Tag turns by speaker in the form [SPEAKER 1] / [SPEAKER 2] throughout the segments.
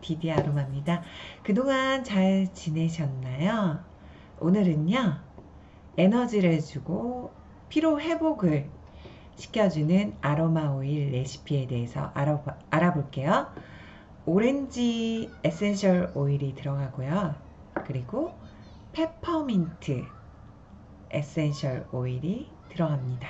[SPEAKER 1] 비디 아로마입니다. 그동안 잘 지내셨나요? 오늘은요, 에너지를 주고 피로 회복을 시켜주는 아로마 오일 레시피에 대해서 알아, 알아볼게요. 오렌지 essential 오일이 들어가고요. 그리고 페퍼민트 essential 오일이 들어갑니다.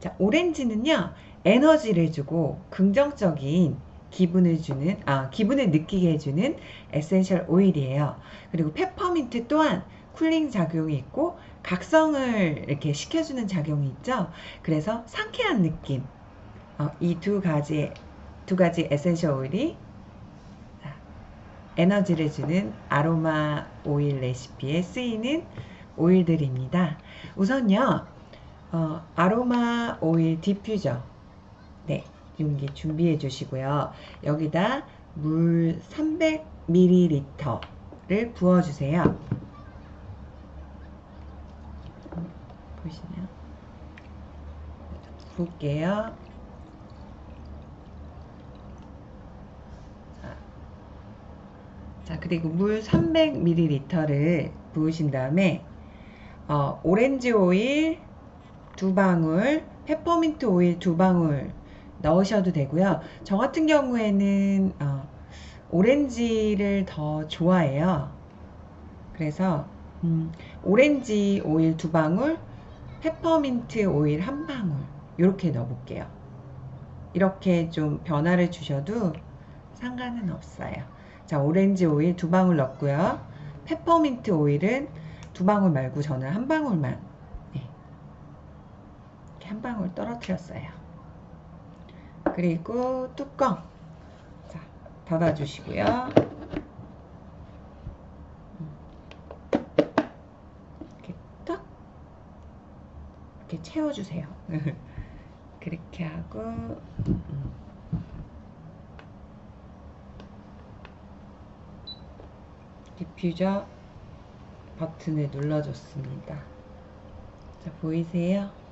[SPEAKER 1] 자, 오렌지는요, 에너지를 주고 긍정적인 기분을 주는, 아, 기분을 느끼게 해주는 essential 오일이에요. 그리고 페퍼민트 또한 cooling 작용이 있고 각성을 이렇게 시켜주는 작용이 있죠. 그래서 상쾌한 느낌. 어, 이 두 가지 두 가지 essential 오일이 에너지를 주는 아로마 오일 레시피에 쓰이는 오일들입니다. 우선요, 어, 아로마 오일 디퓨저. 네, 용기 준비해 주시고요. 여기다 물 300ml를 부어주세요. 보시나요? 부을게요. 자, 그리고 물 300ml를 부으신 다음에 어, 오렌지 오일 두 방울, 페퍼민트 오일 두 방울 넣으셔도 되고요. 저 같은 경우에는 어, 오렌지를 더 좋아해요. 그래서 음, 오렌지 오일 두 방울, 페퍼민트 오일 한 방울 이렇게 넣어볼게요. 이렇게 좀 변화를 주셔도 상관은 없어요. 자, 오렌지 오일 두 방울 넣고요. 페퍼민트 오일은 두 방울 말고 저는 한 방울만 네. 이렇게 한 방울 떨어뜨렸어요. 그리고 뚜껑 자, 닫아주시고요. 이렇게 딱 이렇게 채워주세요. 그렇게 하고 음. 디퓨저 버튼을 눌러줬습니다. 자, 보이세요?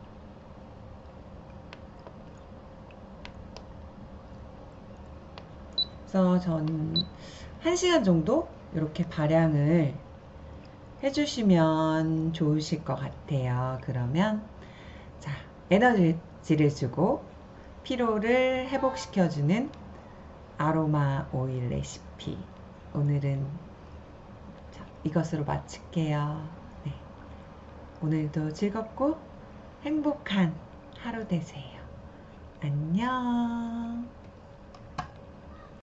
[SPEAKER 1] 그래서 저는 1시간 정도 이렇게 발향을 해주시면 좋으실 것 같아요. 그러면 자 에너지를 주고 피로를 회복시켜주는 아로마 오일 레시피 오늘은 이것으로 마칠게요. 네. 오늘도 즐겁고 행복한 하루 되세요. 안녕.